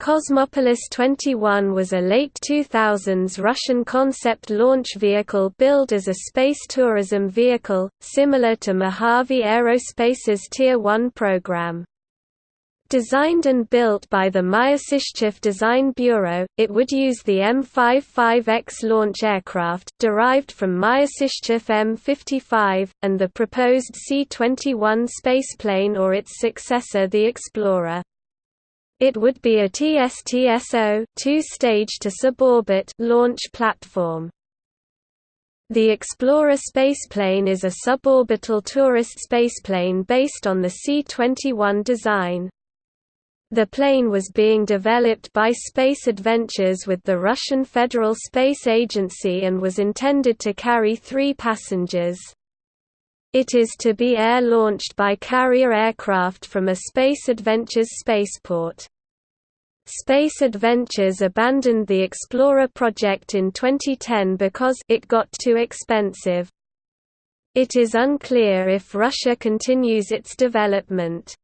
Cosmopolis 21 was a late 2000s Russian concept launch vehicle billed as a space tourism vehicle, similar to Mojave Aerospace's Tier 1 program. Designed and built by the Myasishchev Design Bureau, it would use the M55X launch aircraft, derived from Myasishchev M55, and the proposed C-21 spaceplane or its successor the Explorer. It would be a TSTSO two-stage to suborbit launch platform. The Explorer spaceplane is a suborbital tourist spaceplane based on the C-21 design. The plane was being developed by Space Adventures with the Russian Federal Space Agency and was intended to carry three passengers. It is to be air-launched by carrier aircraft from a Space Adventures spaceport. Space Adventures abandoned the Explorer project in 2010 because it got too expensive. It is unclear if Russia continues its development.